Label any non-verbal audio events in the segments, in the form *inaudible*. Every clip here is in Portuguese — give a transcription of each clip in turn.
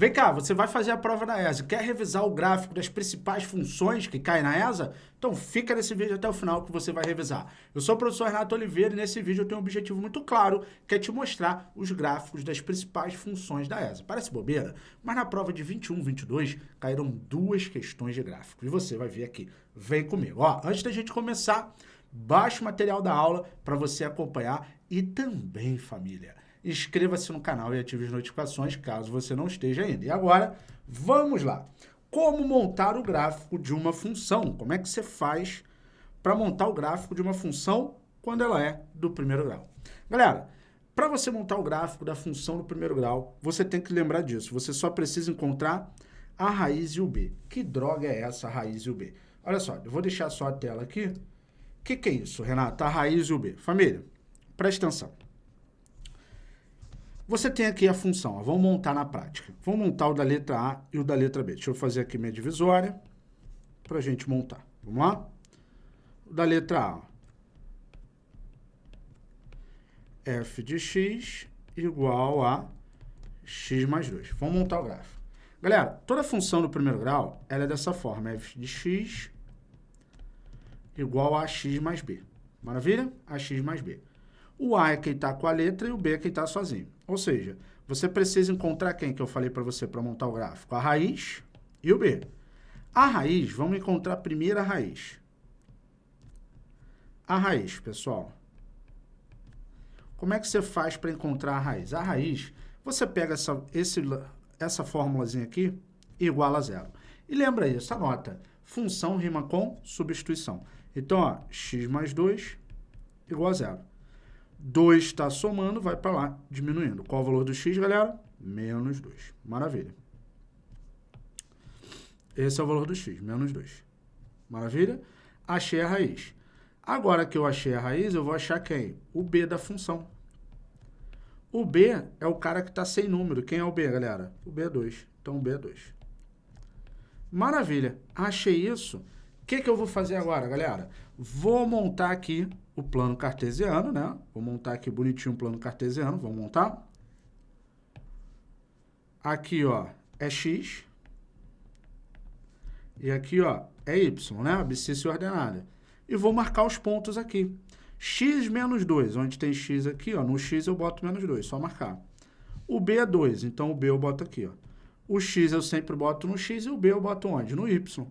Vem cá, você vai fazer a prova da ESA. Quer revisar o gráfico das principais funções que caem na ESA? Então fica nesse vídeo até o final que você vai revisar. Eu sou o professor Renato Oliveira e nesse vídeo eu tenho um objetivo muito claro, que é te mostrar os gráficos das principais funções da ESA. Parece bobeira, mas na prova de 21, 22 caíram duas questões de gráfico. E você vai ver aqui. Vem comigo. Ó, antes da gente começar, baixe o material da aula para você acompanhar e também, família inscreva-se no canal e ative as notificações caso você não esteja ainda. E agora, vamos lá. Como montar o gráfico de uma função? Como é que você faz para montar o gráfico de uma função quando ela é do primeiro grau? Galera, para você montar o gráfico da função do primeiro grau, você tem que lembrar disso. Você só precisa encontrar a raiz e o b. Que droga é essa raiz e o b? Olha só, eu vou deixar só a tela aqui. O que, que é isso, Renata? A raiz e o b. Família, presta atenção. Você tem aqui a função, ó, vamos montar na prática. Vamos montar o da letra A e o da letra B. Deixa eu fazer aqui minha divisória para a gente montar. Vamos lá? O da letra A. f de x igual a x mais 2. Vamos montar o gráfico. Galera, toda função do primeiro grau, ela é dessa forma, f de x igual a x mais b. Maravilha? A x mais b. O A é quem está com a letra e o B é quem está sozinho. Ou seja, você precisa encontrar quem que eu falei para você para montar o gráfico? A raiz e o B. A raiz, vamos encontrar a primeira raiz. A raiz, pessoal. Como é que você faz para encontrar a raiz? A raiz, você pega essa, esse, essa fórmulazinha aqui igual a zero. E lembra isso, anota. Função rima com substituição. Então, ó, x mais 2 igual a zero. 2 está somando, vai para lá, diminuindo. Qual o valor do x, galera? Menos 2. Maravilha. Esse é o valor do x, menos 2. Maravilha? Achei a raiz. Agora que eu achei a raiz, eu vou achar quem? O b da função. O b é o cara que está sem número. Quem é o b, galera? O b é 2. Então, o b é 2. Maravilha. Achei isso. O que, que eu vou fazer agora, galera? Vou montar aqui o plano cartesiano, né? Vou montar aqui bonitinho o plano cartesiano, vamos montar. Aqui, ó, é x. E aqui, ó, é y, né? Abscissa ordenada. E vou marcar os pontos aqui. x menos 2, onde tem x aqui, ó, no x eu boto menos 2, só marcar. O b é 2, então o b eu boto aqui, ó. O x eu sempre boto no x e o b eu boto onde? No y.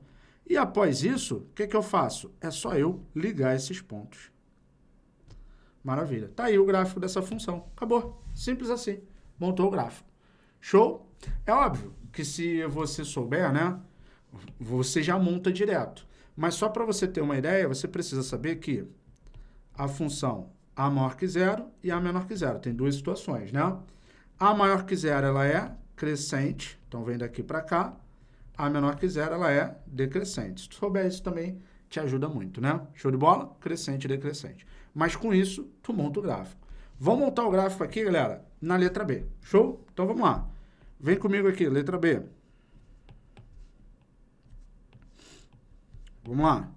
E após isso, o que, que eu faço? É só eu ligar esses pontos. Maravilha. Tá aí o gráfico dessa função. Acabou. Simples assim. Montou o gráfico. Show? É óbvio que se você souber, né, você já monta direto. Mas só para você ter uma ideia, você precisa saber que a função a maior que zero e a menor que zero. Tem duas situações, né? A maior que zero, ela é crescente, então vem daqui para cá. A menor que zero, ela é decrescente. Se tu souber isso também, te ajuda muito, né? Show de bola? Crescente e decrescente. Mas com isso, tu monta o gráfico. Vamos montar o gráfico aqui, galera, na letra B. Show? Então vamos lá. Vem comigo aqui, letra B. Vamos lá.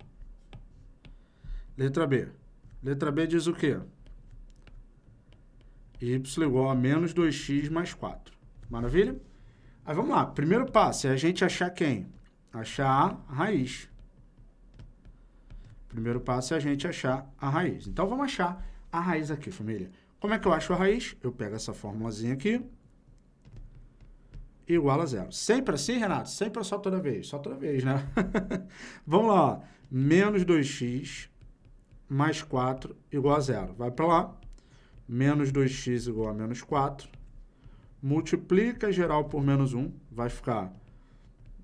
Letra B. Letra B diz o quê? y igual a menos 2x mais 4. Maravilha? Aí vamos lá. Primeiro passo é a gente achar quem? Achar a raiz. Primeiro passo é a gente achar a raiz. Então, vamos achar a raiz aqui, família. Como é que eu acho a raiz? Eu pego essa formulazinha aqui, igual a zero. Sempre assim, Renato? Sempre só toda vez? Só toda vez, né? *laughs* Vamos lá, ó. menos 2x mais 4 igual a zero. Vai para lá, menos 2x igual a menos 4. Multiplica geral por menos 1, vai ficar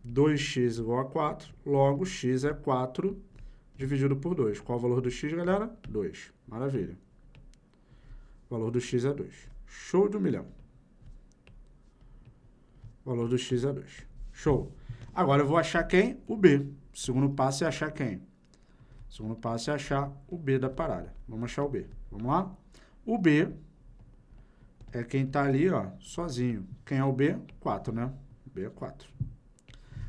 2x igual a 4. Logo, x é 4 dividido por 2. Qual o valor do x, galera? 2. Maravilha. O valor do x é 2. Show de um milhão. O valor do x é 2. Show. Agora eu vou achar quem? O B. O segundo passo é achar quem? O segundo passo é achar o B da parada. Vamos achar o B. Vamos lá? O B é quem está ali, ó, sozinho. Quem é o B? 4, né? B é 4.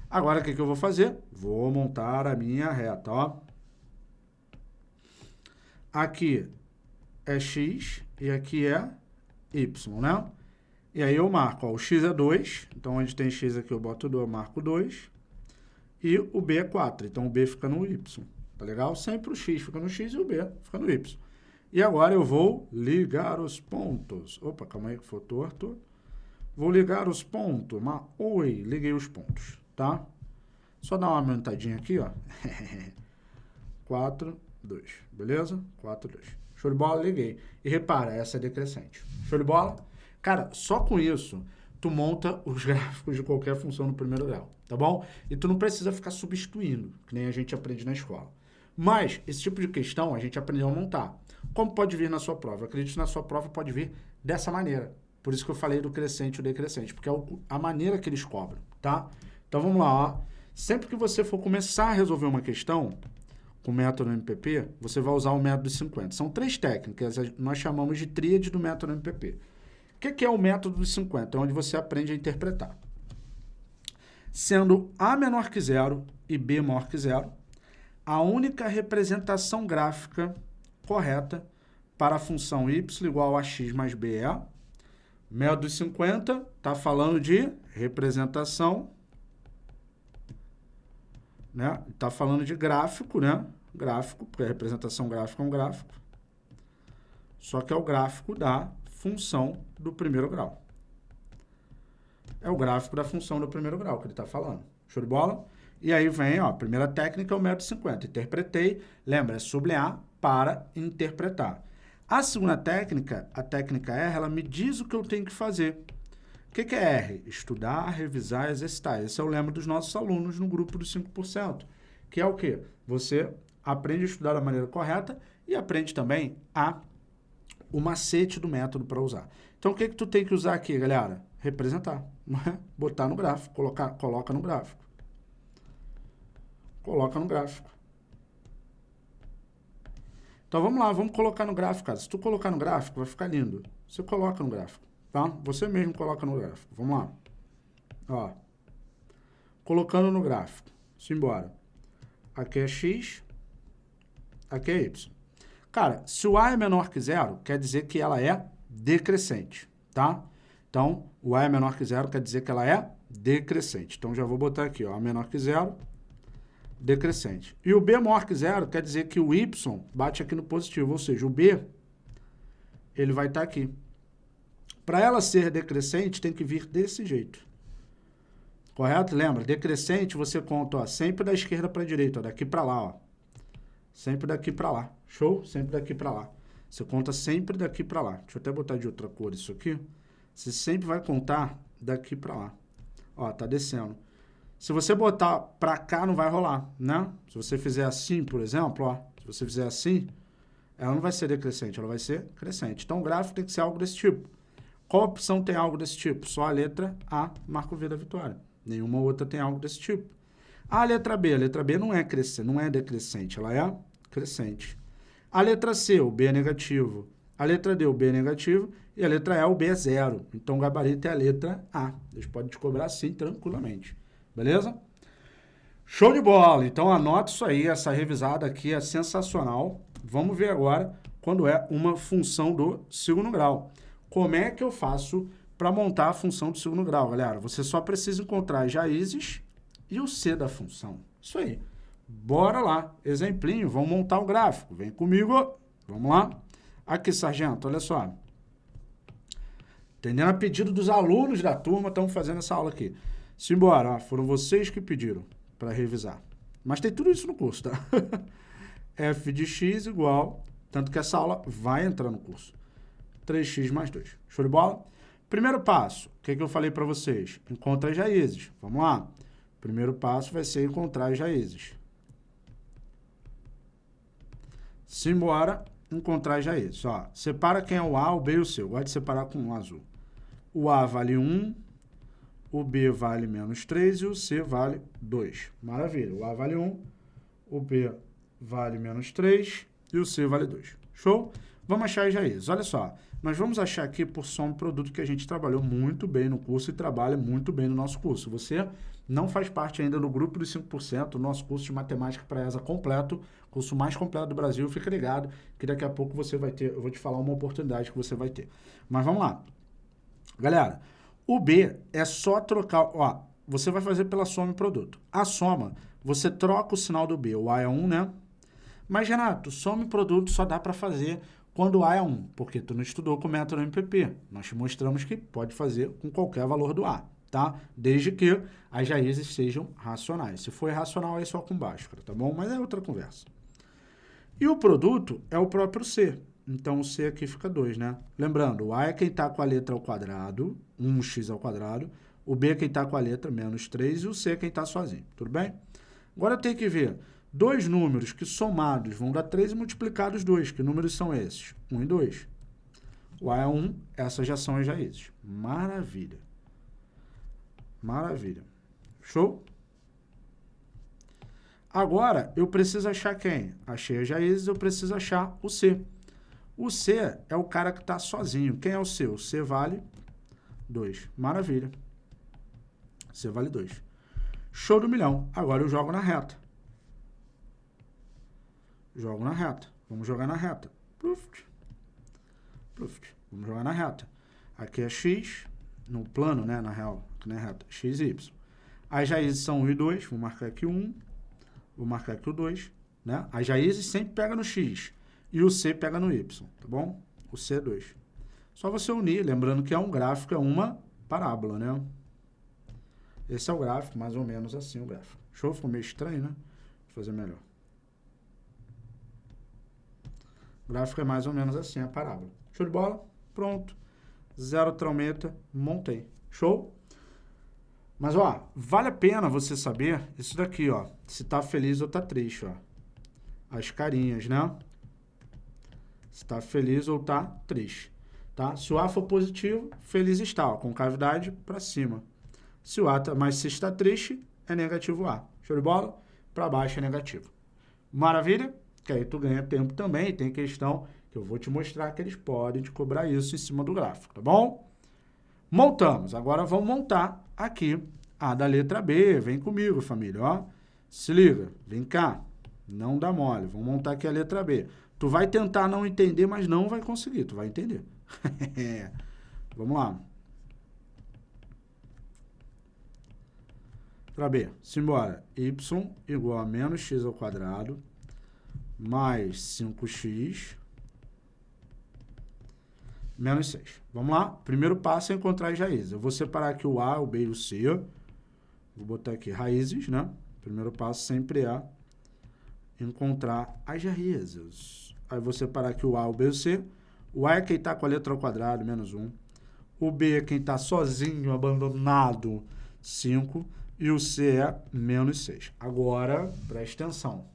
Agora, o que, que eu vou fazer? Vou montar a minha reta, ó. Aqui é x e aqui é y, né? E aí eu marco, ó, o x é 2, então onde tem x aqui eu boto 2, eu marco 2. E o b é 4, então o b fica no y. Tá legal? Sempre o x fica no x e o b fica no y. E agora eu vou ligar os pontos. Opa, calma aí que foi torto. Vou ligar os pontos. Mas, oi, liguei os pontos, tá? Só dar uma aumentadinha aqui, ó. *laughs* 4, 2, beleza? 4, 2. Show de bola, liguei. E repara, essa é decrescente. Show de bola? Cara, só com isso, tu monta os *laughs* gráficos de qualquer função no primeiro grau, tá bom? E tu não precisa ficar substituindo, que nem a gente aprende na escola. Mas, esse tipo de questão a gente aprendeu a montar. Como pode vir na sua prova? Acredito que na sua prova pode vir dessa maneira. Por isso que eu falei do crescente e o decrescente, porque é a maneira que eles cobram, tá? Então, vamos lá, ó. Sempre que você for começar a resolver uma questão, com o método MPP, você vai usar o método 50. São três técnicas, nós chamamos de tríade do método MPP. O que é o método dos 50? É onde você aprende a interpretar. Sendo A menor que zero e B maior que zero, a única representação gráfica correta para a função y igual a x mais b é... Método dos 50 está falando de representação, né? Está falando de gráfico, né? Gráfico, porque a representação gráfica é um gráfico. Só que é o gráfico da função do primeiro grau. É o gráfico da função do primeiro grau que ele está falando. Show de bola? E aí vem, ó, a primeira técnica é o método 50. Interpretei, lembra, é sublinhar para interpretar. A segunda técnica, a técnica R, ela me diz o que eu tenho que fazer. O que, que é R? Estudar, revisar, exercitar. Esse é o lema dos nossos alunos no grupo dos 5%. Que é o quê? Você aprende a estudar da maneira correta e aprende também a o macete do método para usar. Então, o que, que tu tem que usar aqui, galera? Representar. Botar no gráfico, colocar, coloca no gráfico. Coloca no gráfico. Então, vamos lá, vamos colocar no gráfico, cara. Se tu colocar no gráfico, vai ficar lindo. Você coloca no gráfico, tá? Você mesmo coloca no gráfico. Vamos lá. Ó. Colocando no gráfico. Simbora. Aqui é x, aqui é y. Cara, se o A é menor que zero, quer dizer que ela é decrescente, tá? Então, o A é menor que zero quer dizer que ela é decrescente. Então, já vou botar aqui, ó, A menor que zero, decrescente. E o B maior que zero quer dizer que o Y bate aqui no positivo, ou seja, o B, ele vai estar tá aqui. Para ela ser decrescente, tem que vir desse jeito. Correto? Lembra? Decrescente, você conta ó, sempre da esquerda para a direita, ó, daqui para lá. Ó. Sempre daqui para lá. Show? Sempre daqui para lá. Você conta sempre daqui para lá. Deixa eu até botar de outra cor isso aqui. Você sempre vai contar daqui para lá. Ó, tá descendo. Se você botar para cá, não vai rolar, né? Se você fizer assim, por exemplo, ó, se você fizer assim, ela não vai ser decrescente, ela vai ser crescente. Então, o gráfico tem que ser algo desse tipo. Qual opção tem algo desse tipo? Só a letra A marca o V da vitória. Nenhuma outra tem algo desse tipo. A letra B, a letra B não é crescente, não é decrescente, ela é crescente. A letra C, o B é negativo. A letra D, o B é negativo. E a letra E, o B é zero. Então, o gabarito é a letra A. Eles podem te cobrar assim, tranquilamente. Beleza? Show de bola! Então, anota isso aí. Essa revisada aqui é sensacional. Vamos ver agora quando é uma função do segundo grau. Como é que eu faço para montar a função do segundo grau, galera? Você só precisa encontrar as raízes e o C da função. Isso aí. Bora lá. Exemplinho, vamos montar o gráfico. Vem comigo. Vamos lá. Aqui, sargento, olha só. Entendendo a pedido dos alunos da turma, estamos fazendo essa aula aqui. Simbora, ó, foram vocês que pediram para revisar. Mas tem tudo isso no curso, tá? *laughs* f de x igual, tanto que essa aula vai entrar no curso. 3x mais 2. Show de bola? Primeiro passo, o que, que eu falei para vocês? Encontra as raízes. Vamos lá. Primeiro passo vai ser encontrar as raízes. Simbora encontrar já isso. Ó, separa quem é o A, o B e o C. Eu gosto de separar com um azul. O A vale 1, o B vale menos 3 e o C vale 2. Maravilha. O A vale 1, o B vale menos 3 e o C vale 2. Show? Vamos achar as raízes. Olha só, nós vamos achar aqui por som produto que a gente trabalhou muito bem no curso e trabalha muito bem no nosso curso. Você não faz parte ainda do grupo dos 5%, o nosso curso de matemática para ESA completo, curso mais completo do Brasil, fica ligado que daqui a pouco você vai ter, eu vou te falar uma oportunidade que você vai ter. Mas vamos lá. Galera, o B é só trocar... Ó, você vai fazer pela soma e produto. A soma, você troca o sinal do B. O A é 1, né? Mas, Renato, soma e produto só dá para fazer quando A é 1, porque tu não estudou com o método MPP. Nós te mostramos que pode fazer com qualquer valor do A, tá? Desde que as raízes sejam racionais. Se for irracional, aí só com Bhaskara, tá bom? Mas é outra conversa. E o produto é o próprio C. Então, o C aqui fica 2, né? Lembrando, o A é quem está com a letra ao quadrado, 1x ao quadrado, o B é quem está com a letra menos 3 e o C é quem está sozinho, tudo bem? Agora eu tenho que ver dois números que somados vão dar 3 e multiplicados 2. Que números são esses? 1 e 2. O A é 1, essas já são as raízes. Maravilha. Maravilha. Show? Agora, eu preciso achar quem? Achei as raízes, eu preciso achar o C. O C é o cara que está sozinho. Quem é o C? O C vale 2. Maravilha. C vale 2. Show do milhão. Agora eu jogo na reta. Jogo na reta. Vamos jogar na reta. Pluft. Pluft. Vamos jogar na reta. Aqui é x, no plano, né, na real, aqui na reta, x e y. As raízes são 1 e 2, vou marcar aqui 1, vou marcar aqui o 2, né? As raízes sempre pega no x e o c pega no y, tá bom? O c é 2. Só você unir, lembrando que é um gráfico, é uma parábola, né? Esse é o gráfico, mais ou menos assim o gráfico. Show? Ficou meio estranho, né? Vou fazer melhor. O gráfico é mais ou menos assim, a parábola. Show de bola? Pronto. Zero traumeta, montei. Show? Mas, ó, vale a pena você saber isso daqui, ó. Se tá feliz ou tá triste, ó. As carinhas, né? Se tá feliz ou tá triste, tá? Se o A for positivo, feliz está, ó, com cavidade para cima. Se o A tá, mas se está triste, é negativo A. Show de bola? Para baixo é negativo. Maravilha? Que aí tu ganha tempo também. Tem questão que eu vou te mostrar que eles podem te cobrar isso em cima do gráfico, tá bom? Montamos. Agora vamos montar aqui a da letra B. Vem comigo, família, ó. Se liga, vem cá. Não dá mole. Vamos montar aqui a letra B. Tu vai tentar não entender, mas não vai conseguir. Tu vai entender. *laughs* vamos lá. Letra B. Simbora. y igual a menos x ao quadrado mais 5x menos 6. Vamos lá? Primeiro passo é encontrar as raízes. Eu vou separar aqui o A, o B e o C. Vou botar aqui raízes, né? Primeiro passo sempre é encontrar as raízes. Aí vou separar aqui o A, o B e o C. O A é quem está com a letra ao quadrado, menos 1. O B é quem está sozinho, abandonado, 5. E o C é menos 6. Agora, preste atenção.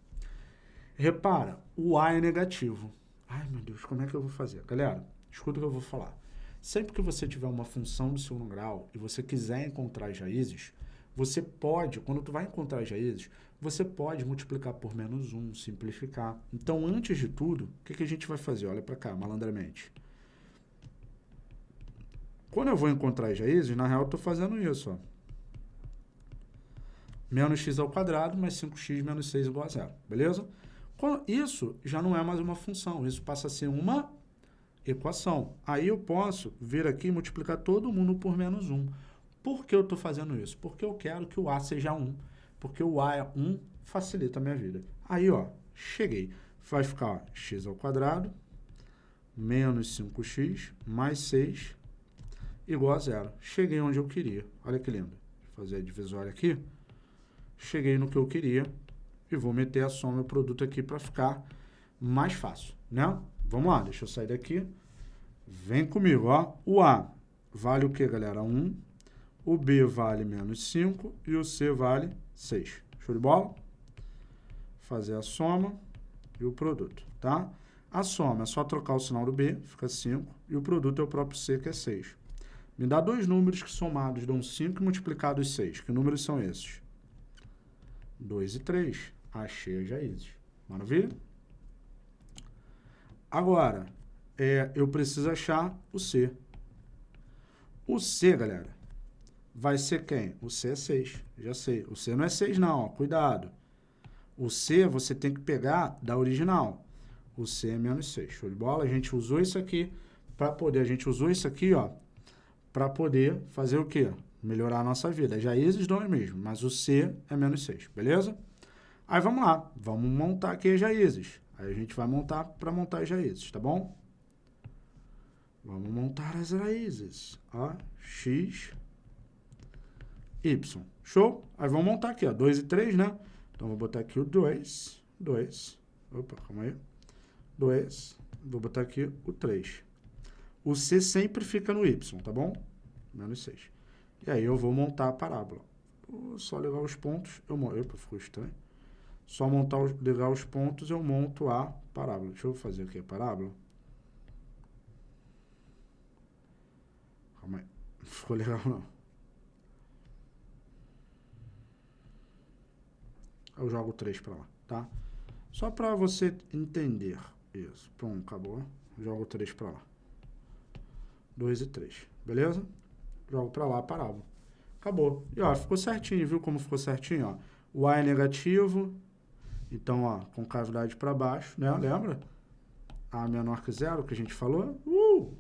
Repara, o A é negativo. Ai, meu Deus, como é que eu vou fazer? Galera, escuta o que eu vou falar. Sempre que você tiver uma função do segundo grau e você quiser encontrar as raízes, você pode, quando tu vai encontrar as raízes, você pode multiplicar por menos 1, simplificar. Então, antes de tudo, o que, que a gente vai fazer? Olha para cá, malandramente. Quando eu vou encontrar as raízes, na real eu estou fazendo isso. Ó. Menos x ao quadrado mais 5x menos 6 igual a zero. Beleza? Isso já não é mais uma função, isso passa a ser uma equação. Aí eu posso vir aqui e multiplicar todo mundo por menos 1. Por que eu estou fazendo isso? Porque eu quero que o A seja 1. Porque o A é 1, facilita a minha vida. Aí, ó, cheguei. Vai ficar x ao quadrado menos 5x mais 6 igual a zero. Cheguei onde eu queria. Olha que lindo. Vou fazer a divisória aqui. Cheguei no que eu queria e vou meter a soma e o produto aqui para ficar mais fácil, né? Vamos lá, deixa eu sair daqui. Vem comigo, ó. O A vale o que, galera? 1. O B vale menos 5 e o C vale 6. Show de bola? Fazer a soma e o produto, tá? A soma é só trocar o sinal do B, fica 5, e o produto é o próprio C, que é 6. Me dá dois números que somados dão 5 e multiplicados 6. Que números são esses? 2 e 3. Achei as raízes. Maravilha? Agora, é, eu preciso achar o C. O C, galera, vai ser quem? O C é 6, já sei. O C não é 6 não, ó, cuidado. O C você tem que pegar da original. O C é menos 6, show de bola? A gente usou isso aqui para poder, a gente usou isso aqui, ó, para poder fazer o quê? Melhorar a nossa vida. Raízes dão o mesmo, mas o C é menos 6, beleza? Aí vamos lá, vamos montar aqui as raízes. Aí a gente vai montar para montar as raízes, tá bom? Vamos montar as raízes. Ó, x, y. Show? Aí vamos montar aqui, ó, 2 e 3, né? Então, vou botar aqui o 2, 2. Opa, calma aí. 2, vou botar aqui o 3. O C sempre fica no Y, tá bom? Menos 6. E aí eu vou montar a parábola. Só ligar os pontos, eu. Opa, ficou estranho. Só montar os, ligar os pontos, eu monto a parábola. Deixa eu fazer aqui a parábola. Calma aí. *laughs* Não ficou legal, não. Eu jogo 3 para lá, tá? Só para você entender isso. Pronto, acabou. Jogo 3 para lá. 2 e 3, beleza? Jogo para lá a parábola. Acabou. E ó, ficou certinho, viu como ficou certinho, ó? O A é negativo, então, ó, com cavidade para baixo, né? Lembra? A menor que zero, que a gente falou. Uh!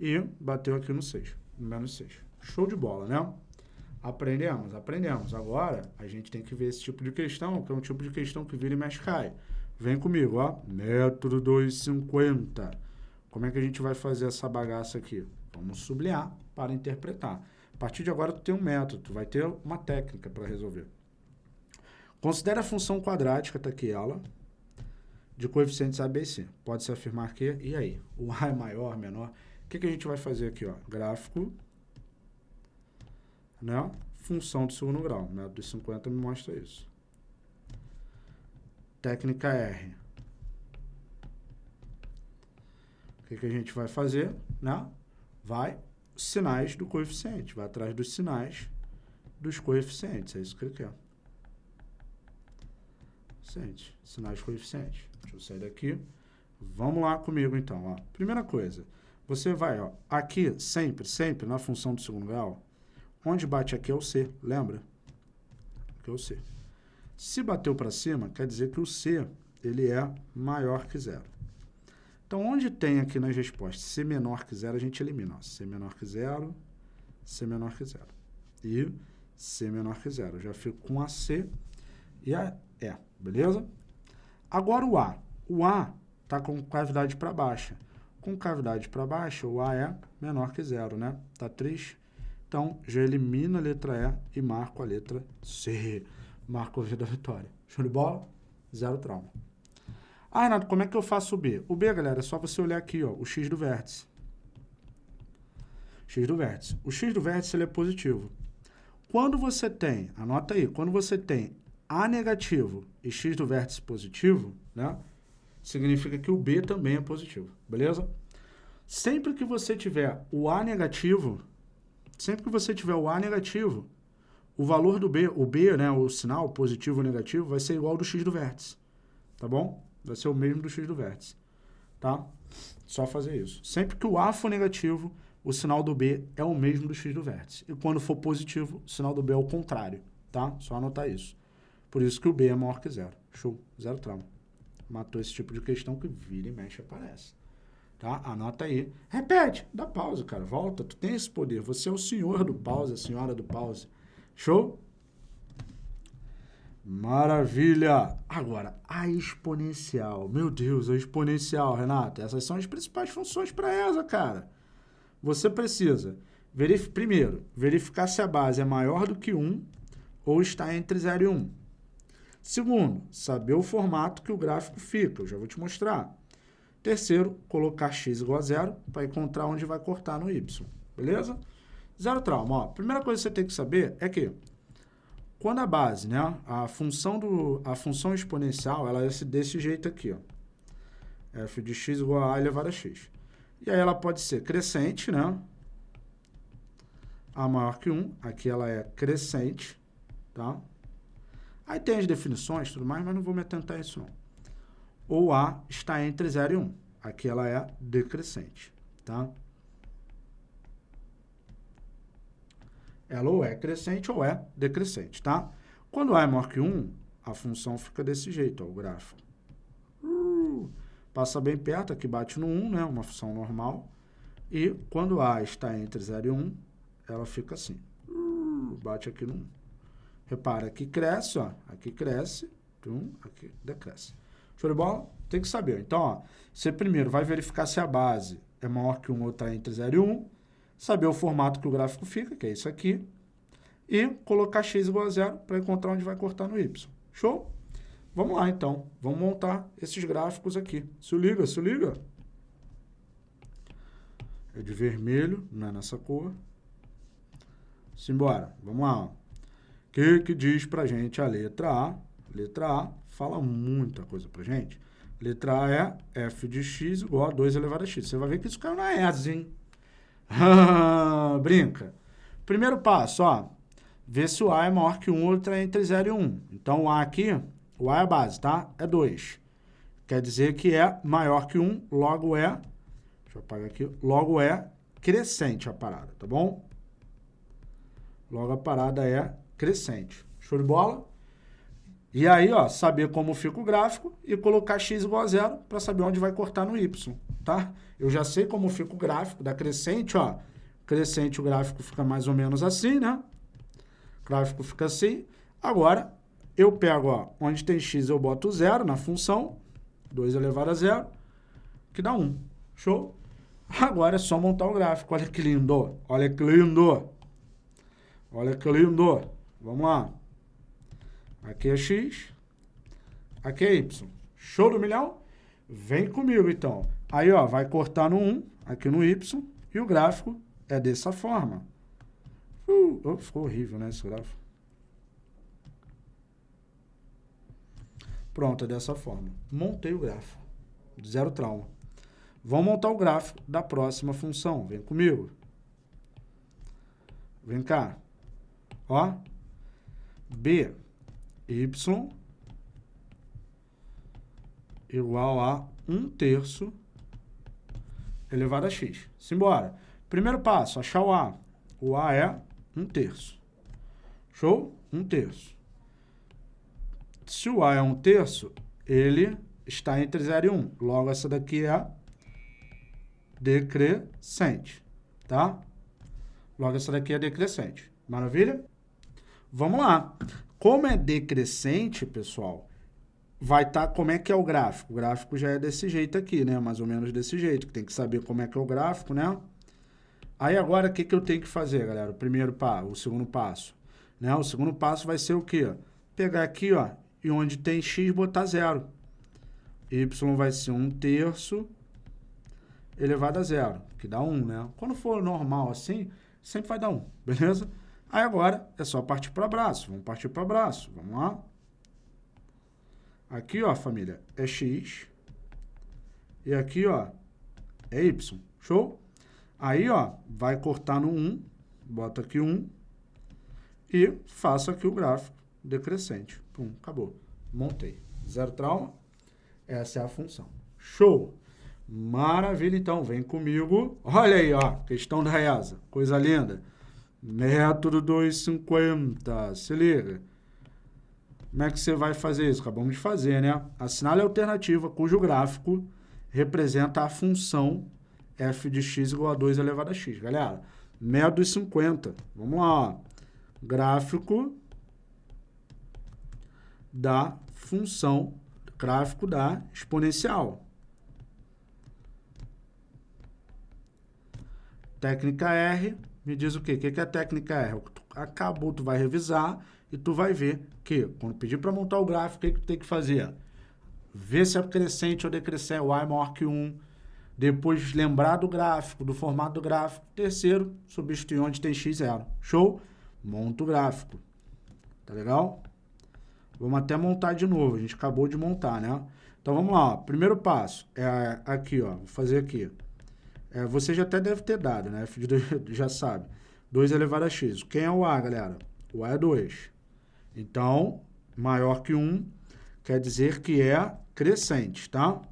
E bateu aqui no 6, no menos 6. Show de bola, né? Aprendemos, aprendemos. Agora, a gente tem que ver esse tipo de questão, que é um tipo de questão que vira e mexe cai. Vem comigo, ó. Método 250. Como é que a gente vai fazer essa bagaça aqui? Vamos sublinhar para interpretar. A partir de agora, tu tem um método, tu vai ter uma técnica para resolver. Considere a função quadrática, tá aqui ela, de coeficientes A, B e C. Pode-se afirmar que, e aí? O A é maior, menor? O que, que a gente vai fazer aqui? Ó? Gráfico, né? função de segundo grau. Método de 50 me mostra isso. Técnica R. O que, que a gente vai fazer? Né? Vai sinais do coeficiente. Vai atrás dos sinais dos coeficientes. É isso que ele quer coeficiente, sinais coeficientes. Deixa eu sair daqui. Vamos lá comigo, então. Ó. Primeira coisa, você vai ó, aqui, sempre, sempre, na função do segundo grau, onde bate aqui é o C, lembra? Aqui é o C. Se bateu para cima, quer dizer que o C ele é maior que zero. Então, onde tem aqui nas respostas C menor que zero, a gente elimina. Ó. C menor que zero, C menor que zero. E C menor que zero. Eu já fico com a C e a E. Beleza? Agora o A. O A está com cavidade para baixa. Com cavidade para baixa, o A é menor que zero, né? Tá triste? Então, já elimina a letra E e marco a letra C. Marco a V da vitória. Show de bola? Zero trauma. Ah, Renato, como é que eu faço o B? O B, galera, é só você olhar aqui, ó, o X do vértice. X do vértice. O X do vértice ele é positivo. Quando você tem, anota aí, quando você tem a negativo e x do vértice positivo, né? Significa que o B também é positivo, beleza? Sempre que você tiver o A negativo, sempre que você tiver o A negativo, o valor do B, o B, né, o sinal positivo ou negativo, vai ser igual ao do x do vértice, tá bom? Vai ser o mesmo do x do vértice, tá? Só fazer isso. Sempre que o A for negativo, o sinal do B é o mesmo do x do vértice. E quando for positivo, o sinal do B é o contrário, tá? Só anotar isso. Por isso que o B é maior que zero. Show. Zero trauma. Matou esse tipo de questão que vira e mexe aparece. Tá? Anota aí. Repete. Dá pausa, cara. Volta. Tu tem esse poder. Você é o senhor do pause, a senhora do pause. Show? Maravilha! Agora, a exponencial. Meu Deus, a exponencial, Renato. Essas são as principais funções para essa, cara. Você precisa, verif primeiro, verificar se a base é maior do que 1 ou está entre 0 e 1. Segundo, saber o formato que o gráfico fica, eu já vou te mostrar. Terceiro, colocar x igual a zero para encontrar onde vai cortar no y, beleza? Zero trauma, ó. Primeira coisa que você tem que saber é que quando a base, né, a função, do, a função exponencial, ela é desse jeito aqui, ó. f de x igual a a elevado a x. E aí ela pode ser crescente, né? A maior que 1, aqui ela é crescente, tá? Aí tem as definições tudo mais, mas não vou me atentar a isso não. Ou A está entre 0 e 1. Aqui ela é decrescente, tá? Ela ou é crescente ou é decrescente, tá? Quando A é maior que 1, a função fica desse jeito, ó, o gráfico. Uh, passa bem perto, aqui bate no 1, né? Uma função normal. E quando A está entre 0 e 1, ela fica assim. Bate aqui no 1. Repara, aqui cresce, ó. Aqui cresce, aqui decresce. Show de bola? Tem que saber. Então, ó, você primeiro vai verificar se a base é maior que 1 ou está entre 0 e 1, saber o formato que o gráfico fica, que é isso aqui, e colocar x igual a zero para encontrar onde vai cortar no y. Show? Vamos lá, então. Vamos montar esses gráficos aqui. Se liga, se liga. É de vermelho, não é nessa cor. Simbora. Vamos lá. O que, que diz para gente a letra A? Letra A fala muita coisa para gente. Letra A é f de x igual a 2 elevado a x. Você vai ver que isso caiu na ESA, hein? *laughs* Brinca. Primeiro passo, ó ver se o A é maior que 1 ou está entre 0 e 1. Então, o A aqui, o A é a base, tá? É 2. Quer dizer que é maior que 1, logo é, deixa eu apagar aqui, logo é crescente a parada, tá bom? Logo a parada é crescente. Show de bola? E aí, ó, saber como fica o gráfico e colocar x igual a zero para saber onde vai cortar no y, tá? Eu já sei como fica o gráfico da crescente, ó. Crescente, o gráfico fica mais ou menos assim, né? O gráfico fica assim. Agora, eu pego, ó, onde tem x, eu boto zero na função, 2 elevado a zero, que dá 1. Show? Agora é só montar o gráfico. Olha que lindo. Olha que lindo. Olha que lindo. Vamos lá. Aqui é x. Aqui é y. Show do milhão? Vem comigo, então. Aí, ó, vai cortar no 1, aqui no y, e o gráfico é dessa forma. Uh, oh, ficou horrível, né, esse gráfico. Pronto, é dessa forma. Montei o gráfico. Zero trauma. Vamos montar o gráfico da próxima função. Vem comigo. Vem cá. Ó. B, Y igual a 1 terço elevado a x. Simbora. Primeiro passo, achar o A. O A é um terço. Show? Um terço. Se o A é um terço, ele está entre 0 e 1. Logo, essa daqui é decrescente, tá? Logo, essa daqui é decrescente. Maravilha? Vamos lá. Como é decrescente, pessoal, vai estar tá, como é que é o gráfico. O gráfico já é desse jeito aqui, né? Mais ou menos desse jeito. Tem que saber como é que é o gráfico, né? Aí agora, o que, que eu tenho que fazer, galera? O primeiro passo, o segundo passo. Né? O segundo passo vai ser o quê? Pegar aqui, ó, e onde tem x, botar zero. Y vai ser 1 terço elevado a zero, que dá 1, né? Quando for normal assim, sempre vai dar 1, beleza? Aí agora é só partir para braço. Vamos partir para braço. Vamos lá. Aqui, ó, família, é x. E aqui, ó, é y. Show? Aí, ó, vai cortar no 1, bota aqui 1 e faço aqui o gráfico decrescente. Pum, acabou. Montei. Zero trauma. Essa é a função. Show! Maravilha, então. Vem comigo. Olha aí, ó. Questão da ESA. Coisa linda. Método 250. Se liga. Como é que você vai fazer isso? Acabamos de fazer, né? Assinale a alternativa cujo gráfico representa a função f de x igual a 2 elevado a x. Galera, método 50. Vamos lá, ó. Gráfico da função, gráfico da exponencial. Técnica R, me diz o quê? O que é a técnica R? Acabou, tu vai revisar e tu vai ver que, quando pedir para montar o gráfico, o que, que tu tem que fazer? Ver se é crescente ou decrescente, y maior que 1, depois, lembrar do gráfico, do formato do gráfico. Terceiro, substituir onde tem x0. Show? Monta o gráfico. Tá legal? Vamos até montar de novo. A gente acabou de montar, né? Então, vamos lá. Ó. Primeiro passo é aqui, ó. Vou fazer aqui. É, você já até deve ter dado, né? F de 2 *laughs* já sabe. 2 elevado a x. Quem é o A, galera? O A é 2. Então, maior que 1 quer dizer que é crescente, tá?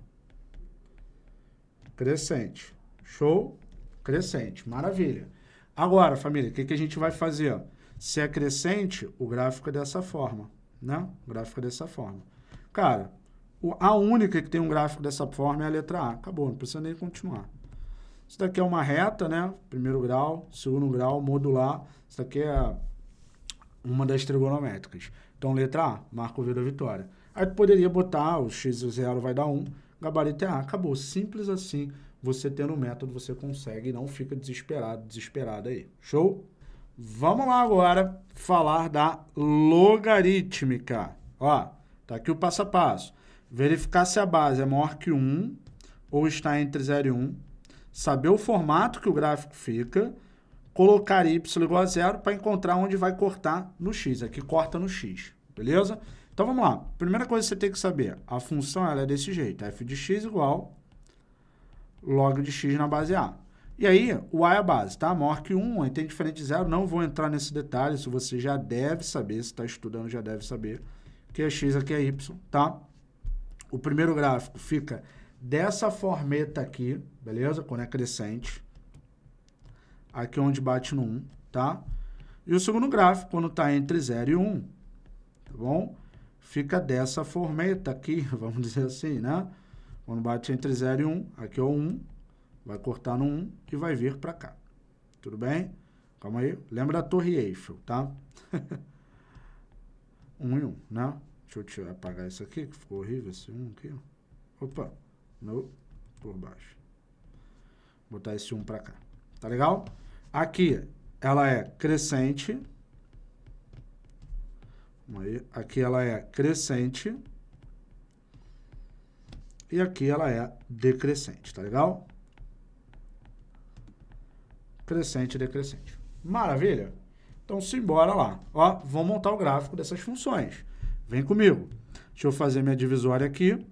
Crescente. Show? Crescente. Maravilha. Agora, família, o que, que a gente vai fazer? Se é crescente, o gráfico é dessa forma, né? O gráfico é dessa forma. Cara, a única que tem um gráfico dessa forma é a letra A. Acabou, não precisa nem continuar. Isso daqui é uma reta, né? Primeiro grau, segundo grau, modular. Isso daqui é uma das trigonométricas. Então, letra A, marca o V da vitória. Aí tu poderia botar o x e o zero vai dar 1, gabarito é A. Acabou. Simples assim. Você tendo o método, você consegue e não fica desesperado, desesperado aí. Show? Vamos lá agora falar da logarítmica. Ó, tá aqui o passo a passo. Verificar se a base é maior que 1 ou está entre 0 e 1 saber o formato que o gráfico fica, colocar y igual a zero para encontrar onde vai cortar no x. Aqui corta no x, beleza? Então vamos lá. Primeira coisa que você tem que saber, a função ela é desse jeito, f de x igual log de x na base a. E aí, o a é a base, tá? Maior que 1, aí tem diferente de zero, não vou entrar nesse detalhe, isso você já deve saber, se está estudando já deve saber, que é x aqui é y, tá? O primeiro gráfico fica dessa formeta aqui, beleza? Quando é crescente. Aqui é onde bate no 1, tá? E o segundo gráfico, quando está entre 0 e 1, tá bom? Fica dessa formeta aqui, *laughs* vamos dizer assim, né? Quando bate entre 0 e 1, aqui é o 1, vai cortar no 1 e vai vir para cá. Tudo bem? Calma aí. Lembra da Torre Eiffel, tá? 1 *laughs* e 1, né? Deixa eu apagar isso aqui, que ficou horrível esse 1 aqui. Opa! no, por baixo. Vou botar esse 1 para cá. Tá legal? Aqui, ela é crescente. Aí, aqui ela é crescente. E aqui ela é decrescente, tá legal? Crescente decrescente. Maravilha? Então, simbora lá. Ó, vamos montar o gráfico dessas funções. Vem comigo. Deixa eu fazer minha divisória aqui.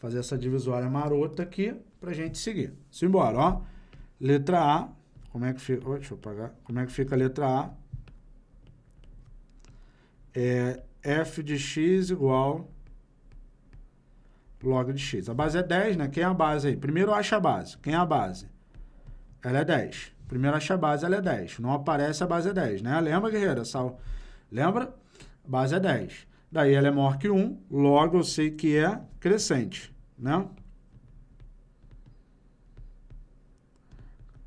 Fazer essa divisória marota aqui para a gente seguir. Simbora, ó. Letra A, como é que fica? Oh, deixa eu apagar. Como é que fica a letra A? É f de x igual log de x. A base é 10, né? Quem é a base aí? Primeiro acha a base. Quem é a base? Ela é 10. Primeiro acha a base, ela é 10. Não aparece, a base é 10, né? Lembra, guerreira? Lembra? A base é 10. Daí ela é maior que 1, logo eu sei que é crescente, né?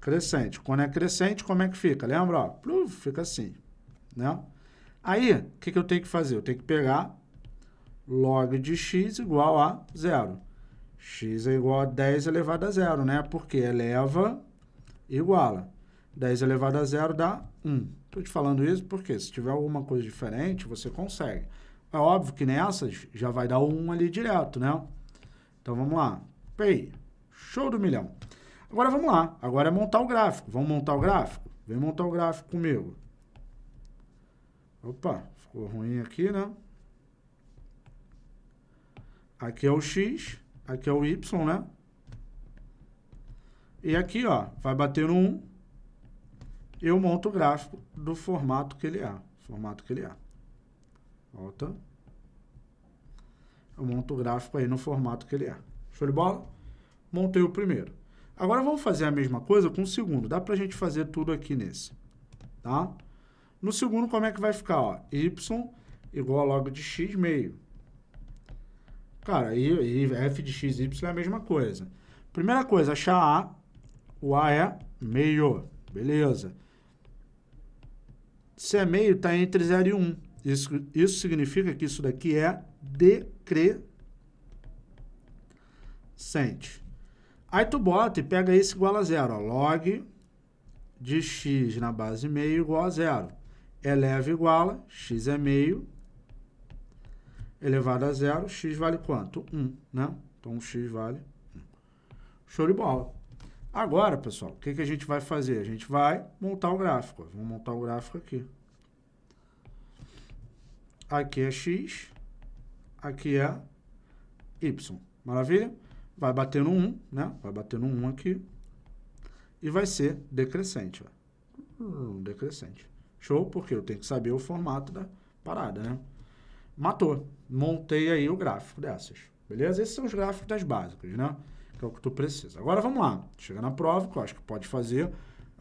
Crescente. Quando é crescente, como é que fica? Lembra? Ó, fica assim, né? Aí, o que, que eu tenho que fazer? Eu tenho que pegar log de x igual a zero. x é igual a 10 elevado a zero, né? Porque eleva iguala. 10 elevado a zero dá 1. Estou te falando isso porque se tiver alguma coisa diferente, você consegue. É óbvio que nessas já vai dar um ali direto, né? Então, vamos lá. Pay. Show do milhão. Agora, vamos lá. Agora é montar o gráfico. Vamos montar o gráfico? Vem montar o gráfico comigo. Opa, ficou ruim aqui, né? Aqui é o X, aqui é o Y, né? E aqui, ó, vai bater no 1. Eu monto o gráfico do formato que ele é. Formato que ele é. Volta. Eu monto o gráfico aí no formato que ele é. Show de bola? Montei o primeiro. Agora vamos fazer a mesma coisa com o segundo. Dá pra gente fazer tudo aqui nesse. Tá? No segundo, como é que vai ficar? Ó? y igual a log de x meio. Cara, e, e f de x y é a mesma coisa. Primeira coisa, achar a. O a é meio. Beleza. Se é meio, está entre 0 e 1. Um. Isso, isso significa que isso daqui é decrescente. Aí tu bota e pega isso igual a zero. Ó, log de x na base meio igual a zero. Eleva igual a x é meio elevado a zero. X vale quanto? 1, né? Então, x vale 1. Show de bola. Agora, pessoal, o que, que a gente vai fazer? A gente vai montar o gráfico. Vamos montar o gráfico aqui. Aqui é x, aqui é y. Maravilha? Vai bater no 1, né? Vai bater no 1 aqui. E vai ser decrescente, ó. Hum, decrescente. Show? Porque eu tenho que saber o formato da parada, né? Matou. Montei aí o gráfico dessas. Beleza? Esses são os gráficos das básicas, né? Que é o que tu precisa. Agora vamos lá. Chega na prova, que eu acho que pode fazer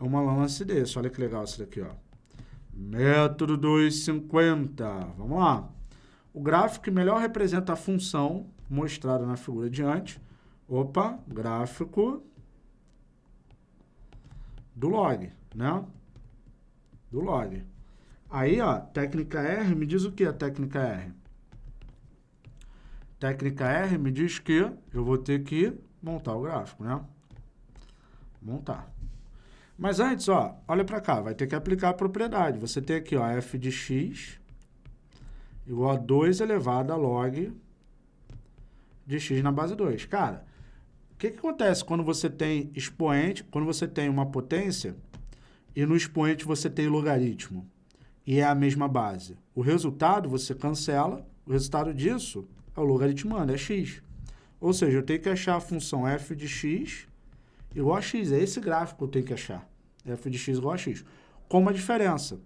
uma lance desse. Olha que legal isso daqui, ó. Método 250. Vamos lá. O gráfico que melhor representa a função mostrada na figura diante Opa, gráfico do log, né? Do log. Aí, ó, técnica R, me diz o que a técnica R? Técnica R me diz que eu vou ter que montar o gráfico, né? Montar. Mas antes, ó, olha para cá, vai ter que aplicar a propriedade. Você tem aqui, ó, f de x igual a 2 elevado a log de x na base 2. Cara, o que, que acontece quando você tem expoente, quando você tem uma potência e no expoente você tem logaritmo e é a mesma base? O resultado você cancela, o resultado disso é o logaritmando, é x. Ou seja, eu tenho que achar a função f de x igual a x. É esse gráfico que eu tenho que achar. f de x igual a x. Com uma diferença,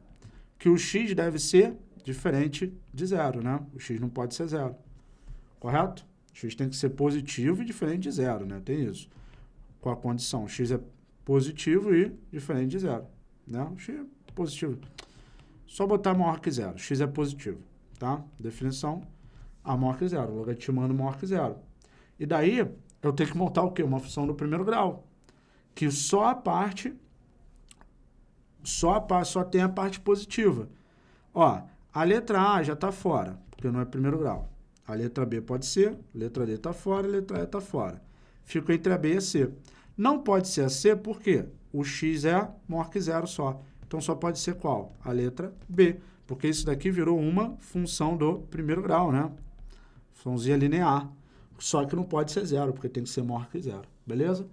que o x deve ser diferente de zero, né? O x não pode ser zero. Correto? x tem que ser positivo e diferente de zero, né? Tem isso. Com a condição, x é positivo e diferente de zero, né? O x é positivo. Só botar maior que zero. x é positivo, tá? Definição, a maior que zero. Logaritmando maior que zero. E daí, eu tenho que montar o quê? Uma função do primeiro grau. Que só a parte, só, a só tem a parte positiva. Ó, a letra A já está fora, porque não é primeiro grau. A letra B pode ser, letra D está fora, letra E está fora. Fico entre a B e a C. Não pode ser a C porque o x é maior que zero só. Então, só pode ser qual? A letra B, porque isso daqui virou uma função do primeiro grau, né? Funçãozinha linear. Só que não pode ser zero, porque tem que ser maior que zero. Beleza?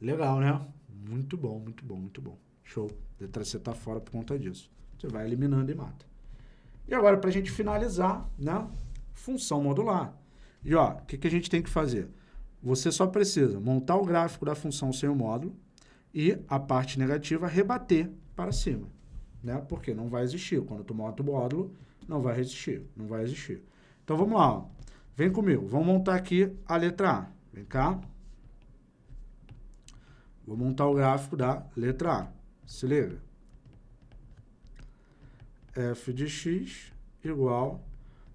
Legal, né? Muito bom, muito bom, muito bom. Show. Letra C está fora por conta disso. Você vai eliminando e mata. E agora, para a gente finalizar, né? função modular. E ó, o que, que a gente tem que fazer? Você só precisa montar o gráfico da função sem o módulo e a parte negativa rebater para cima, né? Porque não vai existir. Quando tu monta o módulo, não vai existir, não vai existir. Então vamos lá, ó. vem comigo. Vamos montar aqui a letra A. Vem cá. Vou montar o gráfico da letra A. Se liga. f de x igual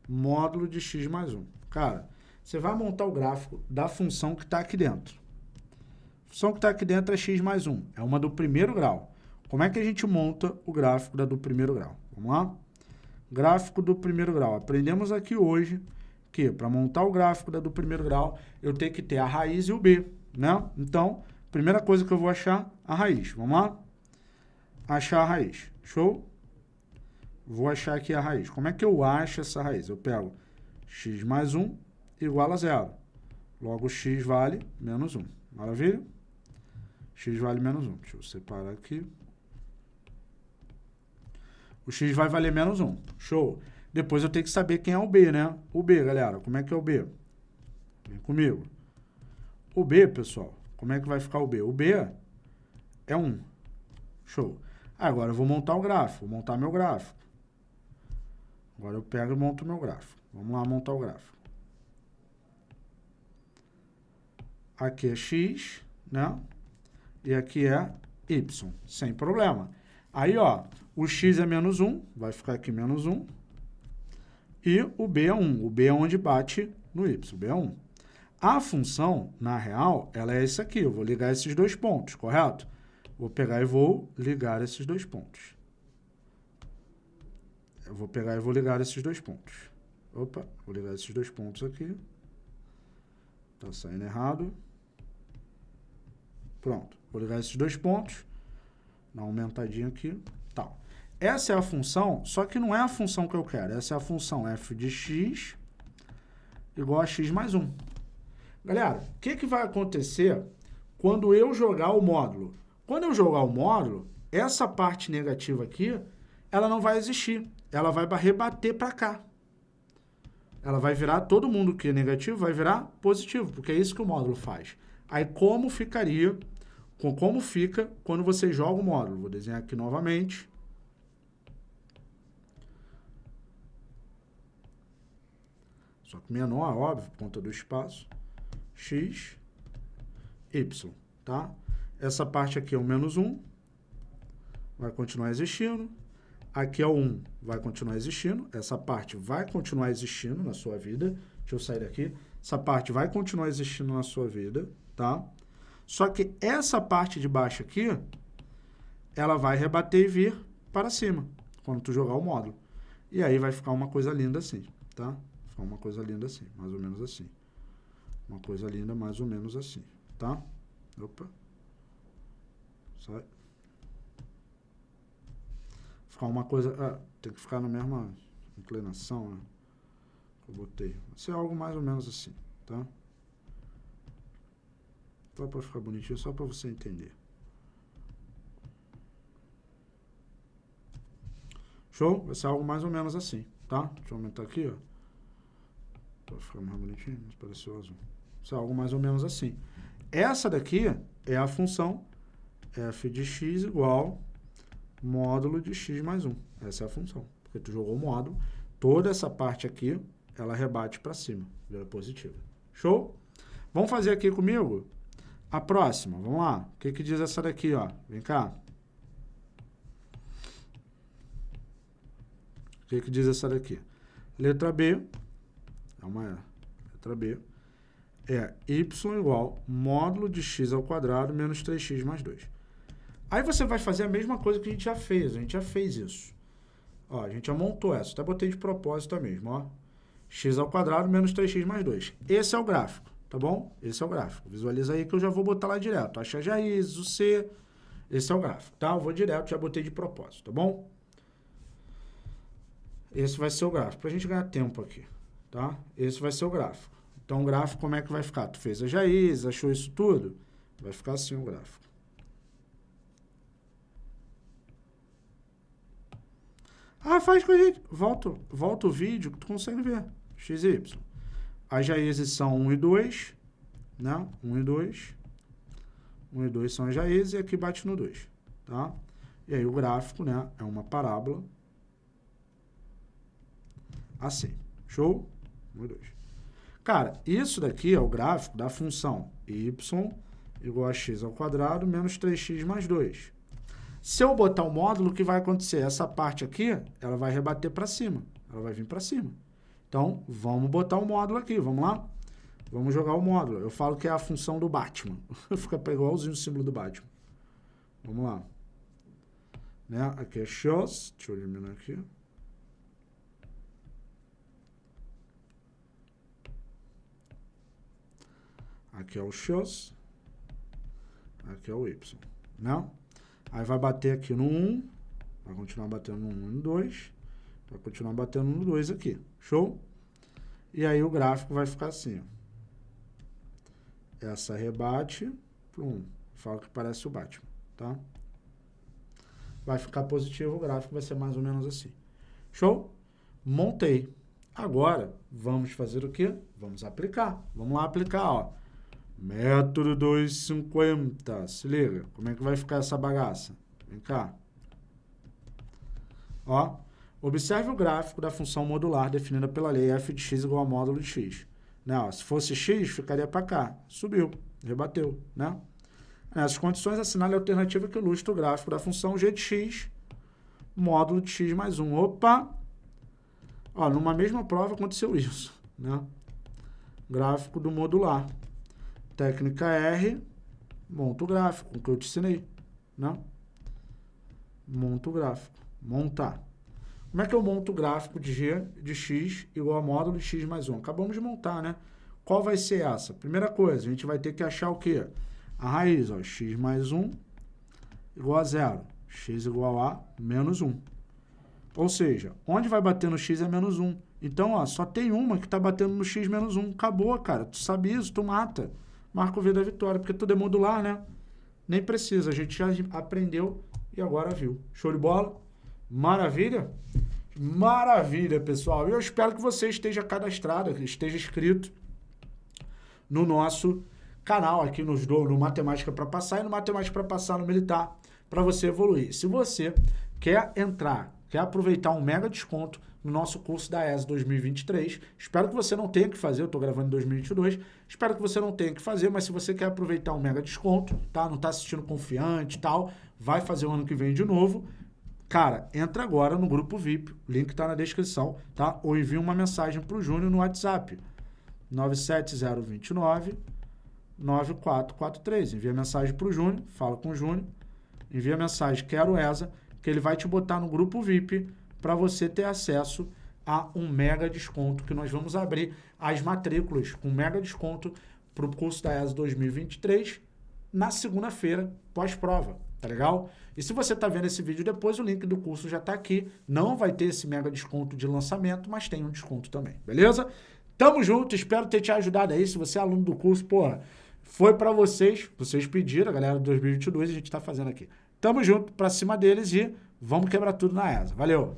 módulo de x mais 1. Cara, você vai montar o gráfico da função que está aqui dentro. A função que está aqui dentro é x mais 1. É uma do primeiro grau. Como é que a gente monta o gráfico da do primeiro grau? Vamos lá? Gráfico do primeiro grau. Aprendemos aqui hoje que para montar o gráfico da do primeiro grau, eu tenho que ter a raiz e o b, né? Então, primeira coisa que eu vou achar, a raiz. Vamos lá? Achar a raiz. Show? Vou achar aqui a raiz. Como é que eu acho essa raiz? Eu pego x mais 1 igual a zero. Logo, x vale menos 1. Maravilha? x vale menos 1. Deixa eu separar aqui. O x vai valer menos 1. Show. Depois eu tenho que saber quem é o b, né? O b, galera. Como é que é o b? Vem comigo. O b, pessoal, como é que vai ficar o b? O b é 1. Show. Agora eu vou montar o gráfico. Vou montar meu gráfico. Agora eu pego e monto meu gráfico. Vamos lá montar o gráfico. Aqui é x, né? E aqui é y, sem problema. Aí, ó, o x é menos 1, vai ficar aqui menos 1. E o b é 1. O b é onde bate no y, o b é 1. A função, na real, ela é esse aqui. Eu vou ligar esses dois pontos, correto? Vou pegar e vou ligar esses dois pontos. Eu vou pegar e vou ligar esses dois pontos. Opa, vou ligar esses dois pontos aqui. Tá saindo errado. Pronto, vou ligar esses dois pontos. Dá uma aumentadinha aqui. Tal. Essa é a função, só que não é a função que eu quero. Essa é a função f de x igual a x mais 1. Galera, o que, que vai acontecer quando eu jogar o módulo? Quando eu jogar o módulo, essa parte negativa aqui, ela não vai existir ela vai rebater para cá. Ela vai virar, todo mundo que é negativo vai virar positivo, porque é isso que o módulo faz. Aí como ficaria, como fica quando você joga o módulo? Vou desenhar aqui novamente. Só que menor, óbvio, por conta do espaço. X, Y, tá? Essa parte aqui é o menos 1. Vai continuar existindo. Aqui é o 1, vai continuar existindo. Essa parte vai continuar existindo na sua vida. Deixa eu sair daqui. essa parte vai continuar existindo na sua vida, tá? Só que essa parte de baixo aqui, ela vai rebater e vir para cima, quando tu jogar o módulo. E aí vai ficar uma coisa linda assim, tá? Ficar uma coisa linda assim, mais ou menos assim. Uma coisa linda mais ou menos assim, tá? Opa. Sai. Ficar uma coisa... Ah, tem que ficar na mesma inclinação, né? Eu botei. Vai ser algo mais ou menos assim, tá? Só para ficar bonitinho, só para você entender. Show? Vai ser algo mais ou menos assim, tá? Deixa eu aumentar aqui, ó. Para ficar mais bonitinho, mas pareceu azul. Vai ser algo mais ou menos assim. Essa daqui é a função f de x igual módulo de x mais 1. Essa é a função. Porque tu jogou o módulo, toda essa parte aqui, ela rebate para cima, vira positiva. Show? Vamos fazer aqui comigo a próxima. Vamos lá. O que, que diz essa daqui, ó? Vem cá. O que, que diz essa daqui? Letra B, é uma letra B, é y igual módulo de x ao quadrado menos 3x mais 2. Aí você vai fazer a mesma coisa que a gente já fez, a gente já fez isso. Ó, a gente já montou essa, até botei de propósito mesmo, ó. x ao quadrado menos 3x mais 2. Esse é o gráfico, tá bom? Esse é o gráfico. Visualiza aí que eu já vou botar lá direto. Acha já isso, C, esse é o gráfico, tá? Eu vou direto, já botei de propósito, tá bom? Esse vai ser o gráfico, para a gente ganhar tempo aqui, tá? Esse vai ser o gráfico. Então, o gráfico, como é que vai ficar? Tu fez a raiz, achou isso tudo? Vai ficar assim o gráfico. Ah, faz com a gente. Volta, volta o vídeo que tu consegue ver. X e Y. As raízes são 1 e 2, né? 1 e 2. 1 e 2 são as raízes e aqui bate no 2, tá? E aí o gráfico, né, é uma parábola assim. Show? 1 e 2. Cara, isso daqui é o gráfico da função y igual a x ao quadrado menos 3x mais 2. Se eu botar o módulo, o que vai acontecer? Essa parte aqui, ela vai rebater para cima. Ela vai vir para cima. Então, vamos botar o módulo aqui, vamos lá? Vamos jogar o módulo. Eu falo que é a função do Batman. *laughs* Fica igualzinho o símbolo do Batman. Vamos lá. Né? Aqui é shows. Deixa eu eliminar aqui. Aqui é o x, aqui é o y, né? Aí vai bater aqui no 1, vai continuar batendo no 1 e no 2, vai continuar batendo no 2 aqui, show? E aí o gráfico vai ficar assim, ó. Essa rebate para 1, fala que parece o Batman, tá? Vai ficar positivo, o gráfico vai ser mais ou menos assim. Show? Montei. Agora, vamos fazer o quê? Vamos aplicar. Vamos lá aplicar, ó. Método 250. Se liga. Como é que vai ficar essa bagaça? Vem cá. Ó. Observe o gráfico da função modular definida pela lei f de x igual a módulo de x. Né? Ó, se fosse x, ficaria para cá. Subiu. Rebateu. Né? Nessas condições, assinale a alternativa que ilustra o gráfico da função g de x módulo de x mais 1. Opa! Ó, numa mesma prova aconteceu isso. Né? Gráfico do modular. Técnica R, monta o gráfico, o que eu te ensinei, né? Monta o gráfico, montar. Como é que eu monto o gráfico de G de X igual a módulo de X mais 1? Acabamos de montar, né? Qual vai ser essa? Primeira coisa, a gente vai ter que achar o quê? A raiz, ó, X mais 1 igual a zero. X igual a menos 1. Ou seja, onde vai bater no X é menos 1. Então, ó, só tem uma que está batendo no X menos 1. Acabou, cara. Tu sabe isso, tu mata marca o V da vitória, porque tudo é modular, né? Nem precisa, a gente já aprendeu e agora viu. Show de bola? Maravilha? Maravilha, pessoal. Eu espero que você esteja cadastrado, esteja inscrito no nosso canal aqui nos do, no Matemática para Passar e no Matemática para Passar no Militar, para você evoluir. Se você quer entrar, quer aproveitar um mega desconto no nosso curso da ES 2023. Espero que você não tenha que fazer, eu estou gravando em 2022. Espero que você não tenha que fazer, mas se você quer aproveitar um mega desconto, tá? Não está assistindo confiante e tal, vai fazer o ano que vem de novo. Cara, entra agora no grupo VIP, link está na descrição, tá? Ou envia uma mensagem para o Júnior no WhatsApp. 97029 9443. Envia mensagem para o Júnior, fala com o Júnior, envia mensagem quero ESA, que ele vai te botar no grupo VIP para você ter acesso a um mega desconto que nós vamos abrir as matrículas com mega desconto para o curso da ESA 2023 na segunda-feira, pós-prova, tá legal? E se você está vendo esse vídeo depois, o link do curso já está aqui. Não vai ter esse mega desconto de lançamento, mas tem um desconto também, beleza? Tamo junto, espero ter te ajudado aí. Se você é aluno do curso, porra, foi para vocês, vocês pediram, a galera de 2022, a gente está fazendo aqui. Tamo junto, para cima deles e vamos quebrar tudo na ESA. Valeu!